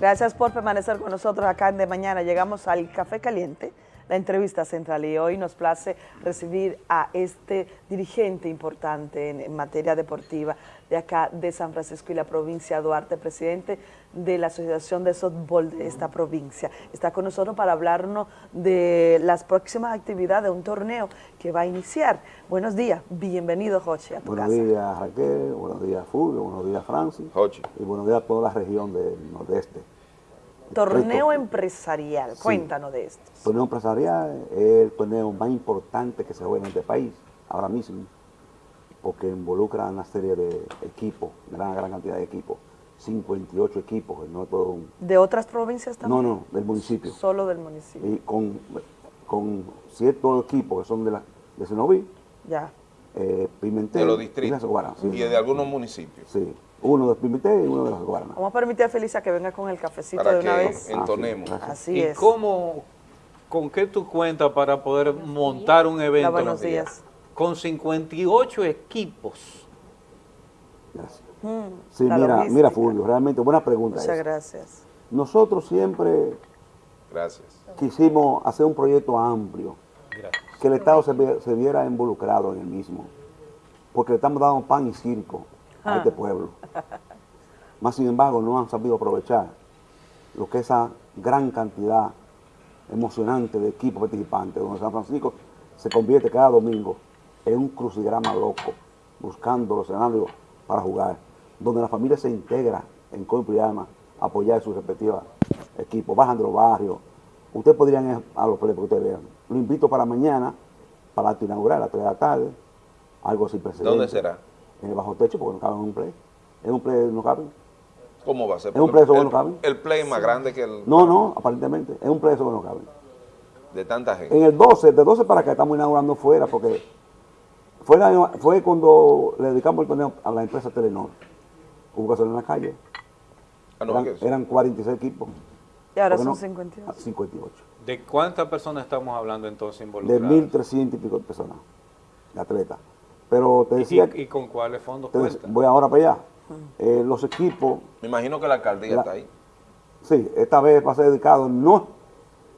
Gracias por permanecer con nosotros acá en De Mañana. Llegamos al Café Caliente, la entrevista central, y hoy nos place recibir a este dirigente importante en, en, materia deportiva de acá de San Francisco y la provincia Duarte, presidente de la Asociación de Softball de esta provincia. Está con nosotros para hablarnos de las próximas actividades de un torneo que va a iniciar. Buenos días, bienvenido Joche a tu buenos casa. días Raquel, buenos días Fulvio, buenos días Francis Joche. y buenos días a toda la región del nordeste. Torneo empresarial, Sí. cuéntanos de esto. El torneo empresarial es el torneo más importante que se juega en este país ahora mismo, porque involucra una serie de equipos, gran, gran cantidad de equipos, 58 equipos, no todo un... ¿De otras provincias No, también? no, del municipio. Solo del municipio. Y con, con ciertos equipos que son de, la, de Senoví, Ya. Eh, Pimentel De los y distritos. Las Guaranas. Sí, Y de algunos municipios. sí. uno de Pimentel y uno de Las Guaranas. Vamos a permitir a Felicia que venga con el cafecito Para de una que vez. entonemos. Ah, sí, Así ¿Y es. cómo, con qué tú cuentas para poder montar un evento? Buenos días. Con 58 equipos. Gracias. Mm, Sí, mira, logística. mira Fulvio, realmente buena pregunta. Muchas esa. gracias. Nosotros siempre Gracias. quisimos hacer un proyecto amplio, Gracias. que el Estado se, viera involucrado en el mismo, porque le estamos dando pan y circo a Ah. este pueblo. Más sin embargo, no han sabido aprovechar lo que esa gran cantidad emocionante de equipos participantes, donde San Francisco se convierte cada domingo en un crucigrama loco, buscando los escenarios para jugar, donde la familia se integra en Coimpo y Alma a apoyar sus respectivos equipos, bajan de los barrios. Ustedes podrían ir a los play para que ustedes vean. Lo invito para mañana, para acto inaugural, a las 3 de la tarde, algo sin precedentes. ¿Dónde será? En el bajo techo, porque no caben en un play. En un play no caben. ¿Cómo va a ser? Es un Porque preso, el, bueno, caben. el play es más grande que el No, no, aparentemente. Es un play eso que no caben. de tanta gente. En el 12, de 12 para acá estamos inaugurando fuera, porque fue, la- fue cuando le dedicamos el torneo a la empresa Telenor. Hubo que hacerlo en la calle. Ah, no, eran, eran 46 equipos. Y ahora ¿Por qué son no? 52. 58. ¿De cuántas personas estamos hablando entonces De involucradas? 1.300 y pico de personas, de atletas. Pero te decía, ¿Y, y con cuáles fondos te voy ahora para allá. Eh, los equipos, Me imagino que la alcaldía La- está ahí. sí, esta vez va a ser dedicado, no,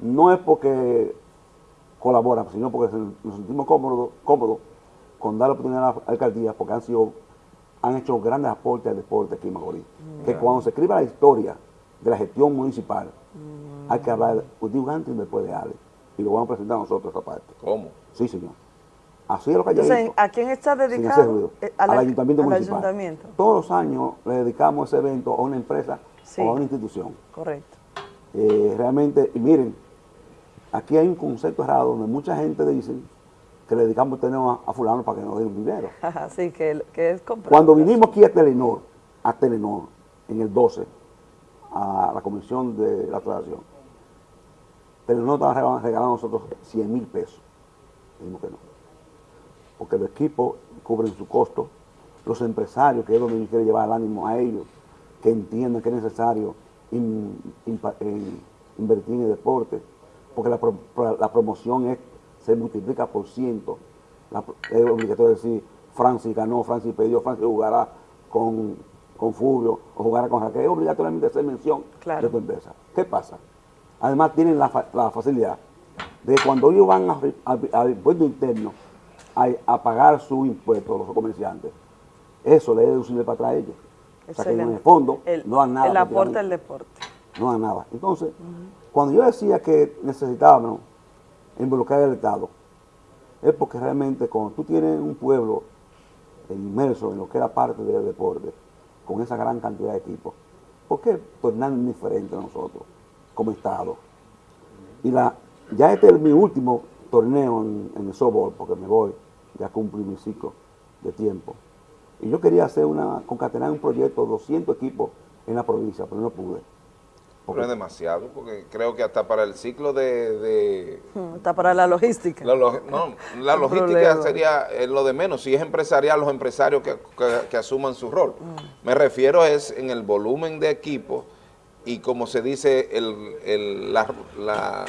no es porque colaboran, sino porque nos sentimos cómodos, cómodos con dar la oportunidad a la alcaldía, porque han sido, han hecho grandes aportes al deporte aquí en Macorís. Que cuando se escriba la historia de la gestión municipal, hay que hablar de un antes y después de Ale. Y lo vamos a presentar nosotros esa parte. ¿Cómo? Sí, señor. Así es lo que hay Entonces, ¿a quién está dedicado? ruido. Eh, al, al- ayuntamiento al municipal. ayuntamiento. Todos los años le dedicamos ese evento a una empresa Sí. o a una institución. Correcto. Eh, realmente, y miren, aquí hay un concepto errado donde mucha gente dice que le dedicamos el a, a fulano para que nos den dinero. Así que, que es comprar. Cuando vinimos aquí a Telenor, a Telenor, en el 12, a la comisión de la asociación, Telenor estaba regalando, regalando a nosotros 100 mil pesos. Dijimos que no. Porque los equipos cubren su costo, los empresarios, que es donde yo quiero llevar el ánimo a ellos, que entiendan que es necesario en- invertir en el deporte, porque la, pro- pro- la promoción es, se multiplica por ciento. La es obligatorio decir, Francis ganó, Francis perdió, Francis jugará con, con Fulvio o jugará con Raquel. Es obligatoriamente hacer mención Claro. de tu empresa. ¿Qué pasa? Además tienen la, fa- la facilidad de que cuando ellos van al impuesto interno a, a pagar su impuesto, los comerciantes, eso le es deducible para atrás a ellos. O sea que en el fondo El- no dan nada. El aporte al deporte. No dan nada. Entonces, cuando yo decía que necesitábamos involucrar al Estado, es porque realmente cuando tú tienes un pueblo inmerso en lo que era parte del deporte, con esa gran cantidad de equipos, ¿por qué tornarnos diferente a nosotros como Estado? Y la, ya este es mi último torneo en, el softball, porque me voy, ya cumplí mi ciclo de tiempo. Y yo quería hacer una, concatenar un proyecto de 200 equipos en la provincia, pero no pude. Pero es demasiado, porque creo que hasta para el ciclo de... de- Mm, Está para la logística. la, log- no, la logística sería eh, lo de menos. Si es empresarial, los empresarios que, que- que asuman su rol. Mm. Me refiero es en el volumen de equipos y como se dice, el, el, la, la-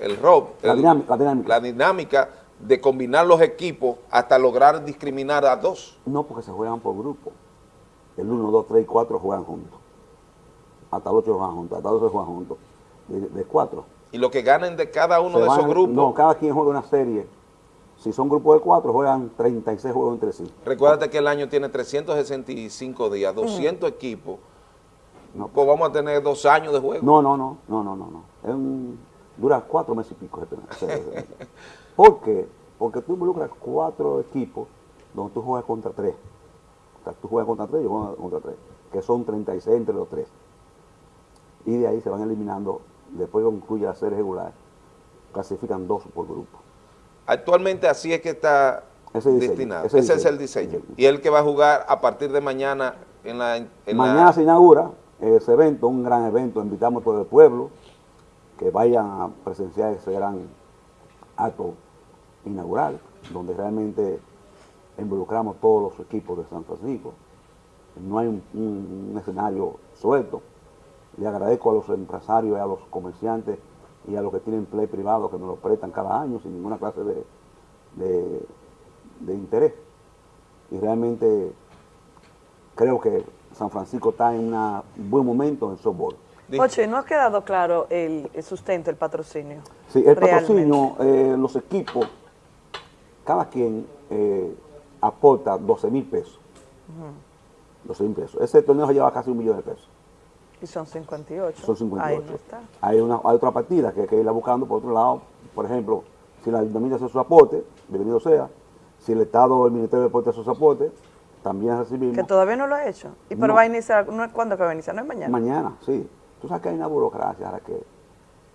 el ROB, La el- dinámica, la dinámica. la dinámica de combinar los equipos hasta lograr discriminar a dos. No, porque se juegan por grupo. El 1, 2, 3 y 4 juegan juntos. Hasta los 8 juegan juntos, hasta los 12 juegan juntos, de, de 4. Y lo que ganen de cada uno Se de esos van- grupos, No, cada quien juega una serie. Si son grupos de 4, juegan 36 juegos entre sí. recuérdate que el año tiene 365 días, 200 equipos, No. pues vamos a tener dos años de juego. No, no, no, no, no, no. no. Es un- dura cuatro meses y pico. ¿Por qué? Porque tú involucras cuatro equipos donde tú juegas contra tres. O sea, tú juegas contra tres, yo juego contra tres. Que son 36 entre los tres. Y de ahí se van eliminando, después concluye la serie regular, clasifican dos por grupo. Actualmente así es que está Ese diseño, destinado. ese Ese, es el diseño. Y el que va a jugar a partir de mañana en la... en la- Mañana se inaugura ese evento, un gran evento. Invitamos a todo el pueblo que vayan a presenciar ese gran acto inaugural, donde realmente involucramos todos los equipos de San Francisco. No hay un, un- un escenario suelto. Le agradezco a los empresarios a los comerciantes y a los que tienen play privado que nos lo prestan cada año sin ninguna clase de, de- de interés. Y realmente creo que San Francisco está en una- un buen momento en softball. Oche, no ha quedado claro el, el sustento, el patrocinio. Sí, el Realmente. patrocinio, eh, los equipos, cada quien eh, aporta 12 mil pesos. 12 mil pesos. Ese torneo se lleva casi un millón de pesos. Y son 58. Son 58. Ahí no está. Hay, una, hay otra partida que hay que irla buscando por otro lado. Por ejemplo, si la ayuntamiento hace su aporte, bienvenido sea. Si el Estado, el Ministerio de Deportes hace su aporte, también recibimos. Que todavía no lo ha hecho. ¿Y pero No. va a iniciar? ¿no es ¿Cuándo que va a iniciar? No es mañana. Mañana, sí. Tú sabes que hay una burocracia ahora que...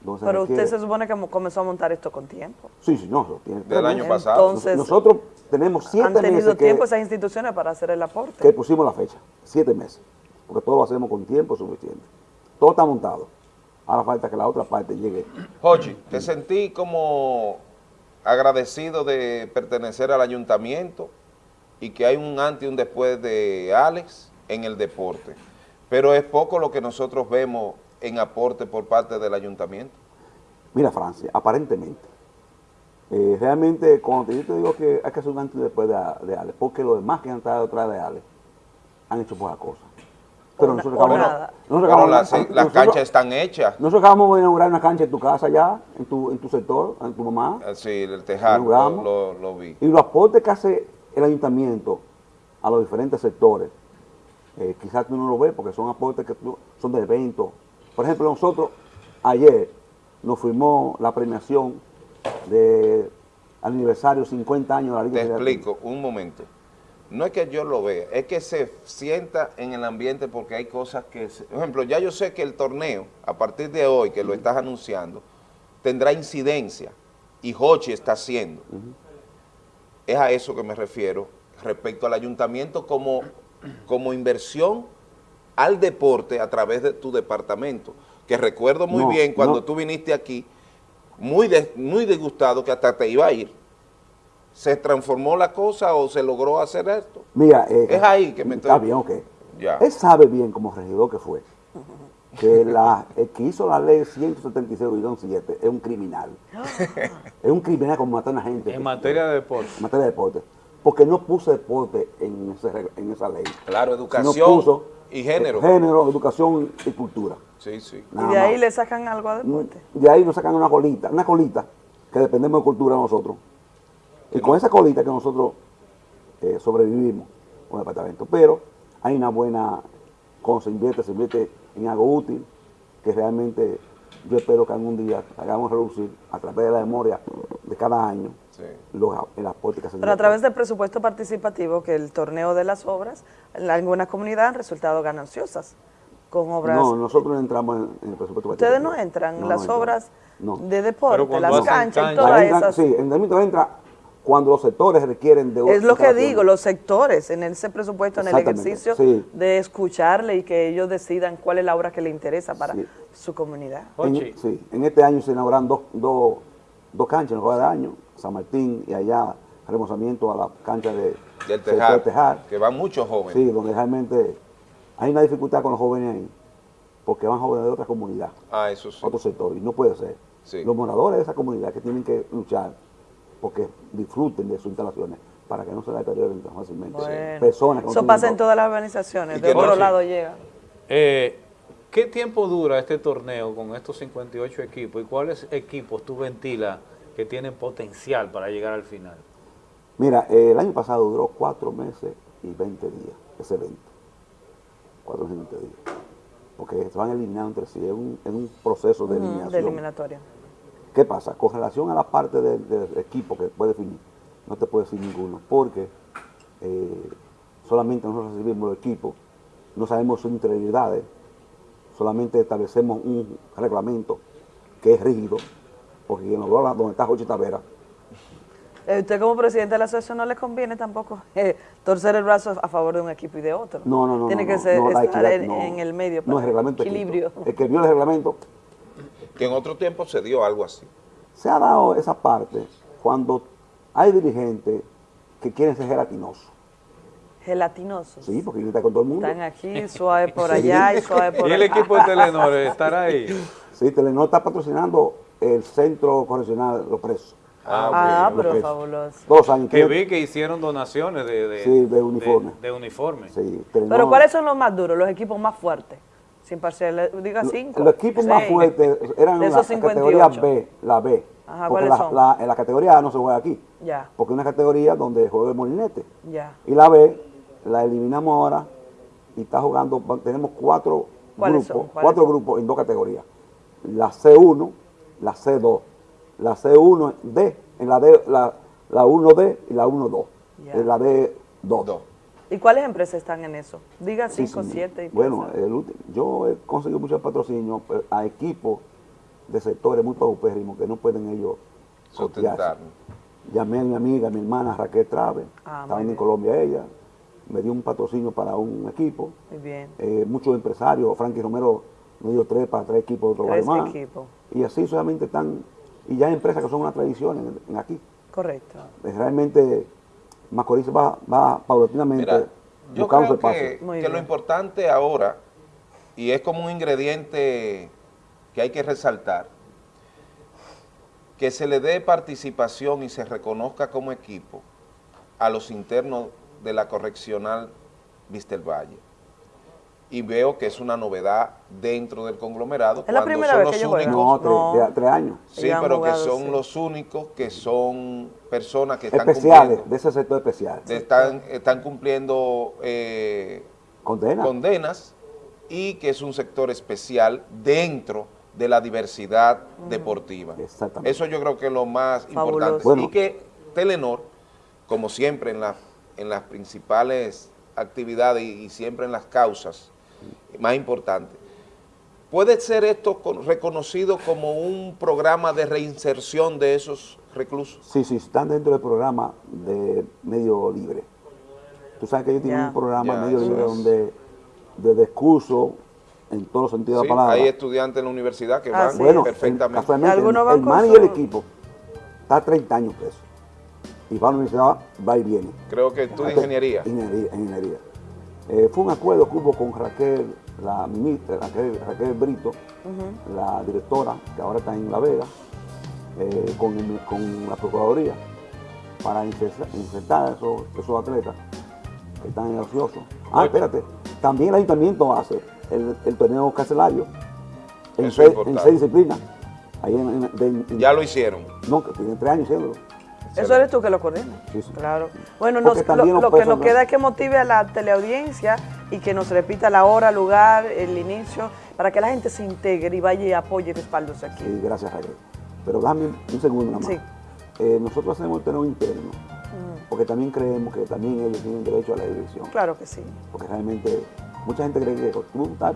donde se pero usted se supone que comenzó a montar esto con tiempo. Sí, sí, no, tiene Del año Entonces, pasado. Entonces, Nosotros tenemos siete han tenido meses que, tiempo esas instituciones para hacer el aporte. que pusimos la fecha, siete meses, porque todo lo hacemos con tiempo suficiente. Todo está montado. Ahora falta que la otra parte llegue. Jochi, te sentí como agradecido de pertenecer al ayuntamiento y que hay un antes y un después de Alex en el deporte. Pero es poco lo que nosotros vemos en aporte por parte del ayuntamiento. Mira, Francia, aparentemente, eh, realmente cuando yo te digo que hay que hacer un antes y después de, de Alex, porque los demás que han estado detrás de Alex han hecho buenas cosas. Pero nosotros acabamos- nada. nosotros Pero acabamos- las, canchas están hechas. Nosotros acabamos de inaugurar una cancha en tu casa ya, en tu, en tu sector, en tu mamá. Así, el tejar, lo, lo- lo vi. Y los aportes que hace el ayuntamiento a los diferentes sectores, eh, quizás tú no lo ves porque son aportes que tú- son de eventos. Por ejemplo, nosotros ayer nos firmó la premiación de aniversario 50 años de la Liga Te explico, un momento. No es que yo lo vea, es que se sienta en el ambiente porque hay cosas que... se- Por ejemplo, ya yo sé que el torneo, a partir de hoy, que lo estás anunciando, tendrá incidencia y Hochi está haciendo. Es a eso que me refiero respecto al ayuntamiento como, como inversión al deporte a través de tu departamento. Que recuerdo muy No, bien cuando no. tú viniste aquí, muy, de- muy disgustado que hasta te iba a ir. ¿Se transformó la cosa o se logró hacer esto? Mira, eh, Es ahí que me Está estoy- bien, ok. Ya. Él sabe bien como regidor que fue, que la, el que hizo la ley 176-7 es un criminal. es un criminal como matar a una gente. En materia de deporte. En materia de deporte. Porque no puso deporte en, ese en esa ley. Claro, educación puso, y género. eh, género, educación y cultura. Sí, sí. Y de ahí más. le sacan algo a deporte. De ahí nos sacan una colita, una colita, que dependemos de cultura nosotros. Y con esa colita que nosotros eh, sobrevivimos con el departamento. Pero hay una buena, cuando se invierte, se invierte en algo útil, que realmente yo espero que algún día hagamos reducir a través de la memoria de cada año Sí. los, el aporte que se Pero a través del presupuesto participativo, que el torneo de las obras, en alguna comunidad han resultado gananciosas con obras. No, nosotros no entramos en, en el presupuesto. Ustedes no participativo. entran, No, las no obras No. de deporte, las canchas y cancha- todas esas. Sí, el entra cuando los sectores requieren de Es lo que digo, los sectores en ese presupuesto, en el ejercicio sí. de escucharle y que ellos decidan cuál es la obra que le interesa para Sí. su comunidad. En, Ochi. sí, en este año se inauguraron dos, dos, dos canchas en el juego de año, San Martín y allá remozamiento a la cancha de Del tejar, Tejar. que van muchos jóvenes. Sí, donde realmente hay una dificultad con los jóvenes ahí, porque van jóvenes de otra comunidad, Ah, eso sí. otro sector, y no puede ser. Sí. Los moradores de esa comunidad que tienen que luchar porque disfruten de sus instalaciones para que no se deterioren tan fácilmente. Bueno, Personas eso pasa en todas las organizaciones, de otro sí. lado llega. Eh, ¿Qué tiempo dura este torneo con estos 58 equipos y cuáles equipos tú ventilas que tienen potencial para llegar al final? Mira, eh, el año pasado duró cuatro meses y 20 días ese evento. Cuatro meses y 20 días. Porque se van eliminando entre sí, es un, es un proceso de eliminación. de eliminatoria. ¿Qué pasa? Con relación a la parte del, equipo que puede definir, no te puedo decir ninguno, porque eh, solamente nosotros recibimos los equipos, no sabemos sus interioridades, solamente establecemos un reglamento que es rígido, porque quien nos habla donde está Jochi Tavera, Eh, usted como presidente de la asociación no le conviene tampoco eh, torcer el brazo a favor de un equipo y de otro. no, no, no. Tiene no, que no, ser, no, estar equidad, en, no. en el medio. No para es reglamento escrito. Equilibrio. El que vio el reglamento Que en otro tiempo se dio algo así. se ha dado esa parte cuando hay dirigentes que quieren ser gelatinosos. Gelatinosos. Sí, porque quieren estar con todo el mundo. Están aquí, suave por allá y suave por ¿Y el equipo de Telenor estará ahí? Sí, Telenor está patrocinando el Centro Correccional de los Presos. Ah, ok. pero fabuloso. Los años. Que vi que hicieron donaciones de, de, Sí, de uniforme. de uniforme. Sí, Telenor- Pero ¿cuáles son los más duros, los equipos más fuertes? Sin parcial, diga Lo- cinco. Los equipos más fuertes eran De la esos categoría 58. B, la B. Ajá, porque ¿cuáles la, son? la- en la categoría A no se juega aquí. Ya, Porque es una categoría donde juega el molinete. ya. Y la B la eliminamos ahora y está jugando, tenemos cuatro ¿Cuáles grupos, cuatro son? grupos en dos categorías. La C1, la C2, la C1D, en la D, la, la 1D y la 1-2. Ya. En la D2. ¿Y cuáles empresas están en eso? Diga Sí, cinco, sí. siete. y Bueno, el ulti- yo he conseguido muchos patrocinios a equipos de sectores muy paupérrimos que no pueden ellos costearse. Llamé a mi amiga, mi hermana Raquel Trave, Ah, estaba muy en. Colombia ella, me dio un patrocinio para un equipo. Muy bien. Eh, muchos empresarios, Frankie Romero nos dio tres para tres equipos de otro Tres más. equipos. Y así solamente están, y ya hay empresas que son una tradición en, en aquí. Correcto. Eh, Realmente Macorís va, va paulatinamente Mira, yo su creo espacio. que, que lo importante ahora, y es como un ingrediente que hay que resaltar, que se le dé participación y se reconozca como equipo a los internos de la correccional Vistel Valle. Y veo que es una novedad dentro del conglomerado. Es la cuando primera son vez los que ellos únicos- No, tres, No. de- tres años. Sí, pero que son sí. los únicos que son personas que están Especiales, cumpliendo, de ese sector especial. de- están, están cumpliendo eh, Condena. condenas y que es un sector especial dentro de la diversidad deportiva. Exactamente. Eso yo creo que es lo más Fabuloso. importante. Bueno. Y que Telenor, como siempre en, la- en las principales actividades y, y siempre en las causas más importantes, ¿puede ser esto con- reconocido como un programa de reinserción de esos reclusos? Sí, sí, están dentro del programa de medio libre. Tú sabes que ellos tienen Ya. un programa de medio libre es. donde de discurso en todos los sentidos Sí, de la palabra. hay estudiantes en la universidad que Ah, van sí. bueno, el- perfectamente. el, man y el equipo está a 30 años preso. Y va a la universidad, va y viene. Creo que estudia ingeniería. Ingeniería. ingeniería. Eh, fue un acuerdo que hubo con Raquel, la ministra, Raquel, Raquel Brito, la directora, que ahora está en La Vega, eh, con, el- con la Procuraduría, para insertar, insertar a esos, esos atletas que están en el ocioso. Ah, espérate, también el ayuntamiento hace el, el torneo carcelario en, seis, en seis disciplinas. Ahí en, en- de- en- Ya lo hicieron. No, que tienen tres años haciéndolo. Eso eres tú que lo coordinas. Sí, sí. Claro. Bueno, nos- lo, lo que nos ¿no? queda es que motive a la teleaudiencia y que nos repita la hora, lugar, el inicio, para que la gente se integre y vaya y apoye y respalde aquí. Sí, gracias, Raquel. Pero dame un segundo nada más. Sí. Eh, nosotros hacemos el torneo interno, porque también creemos que también ellos tienen derecho a la dirección. Claro que sí. Porque realmente mucha gente cree que tú estás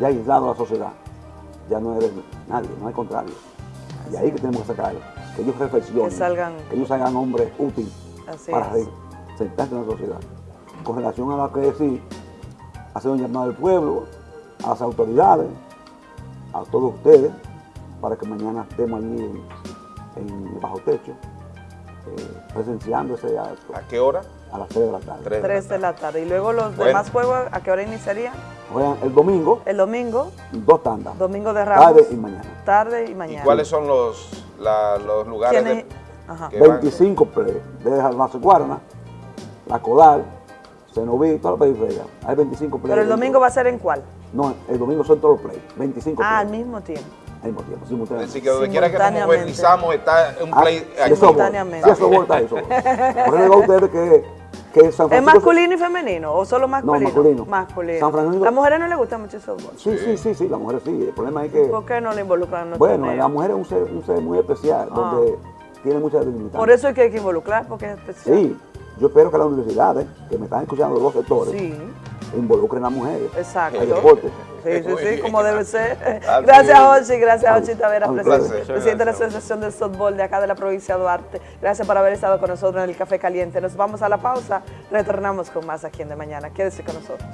ya aislado de la sociedad, ya no eres nadie, no hay contrario. Y ahí que tenemos que sacar, que ellos reflexionen, Que salgan- que ellos salgan hombres útiles para es. sentarse en la sociedad. Con relación a lo que decir, hacer un llamado al pueblo, a las autoridades, a todos ustedes, para que mañana estemos allí en, en el bajo techo, eh, presenciando ese acto ¿A qué hora? a las 3 de la tarde. Tres. Tres de la tarde. Y luego los Bueno. demás juegos, ¿a qué hora iniciarían? Juegan el domingo, El domingo, dos tandas, domingo de Ramos. tarde y mañana. Tarde y ¿Y mañana. cuáles son los, la- los lugares de, Ajá. que van? 25 play, desde Almazo Guarana, La Codal, Cenoví, toda la periferia. Hay 25 play. Pero el domingo va a ser en cuál? No, el domingo son todos los play, 25 Ah, al mismo tiempo. al mismo tiempo, simultáneamente. decir, que donde quiera que nos modernizamos está un Ah, play de aquí. softball. Simultáneamente. Sí, de está eso. Por eso digo a ustedes que, que San ¿Es masculino y femenino o solo masculino? masculino. Masculino. San Francisco- ¿Las mujeres no les gusta mucho el softball? Sí, sí, sí, sí, las mujeres sí. El problema es que, ¿Por qué no le involucran en los bueno, la mujer es un ser, un ser muy especial, donde tiene mucha dignidad. Por eso es que hay que involucrar, porque es especial. Sí, yo espero que las universidades, que me están escuchando los dos sectores, Sí, involucren a las mujeres exacto. al deporte. Sí, sí, sí, como debe ser. Así Gracias. Ochi. Gracias, Ochi Tavera, presidente, de la. Asociación de Softball de acá de la provincia de Duarte. Gracias por haber estado con nosotros en el Café Caliente. Nos vamos a la pausa. Retornamos con más aquí en De Mañana. Quédese con nosotros.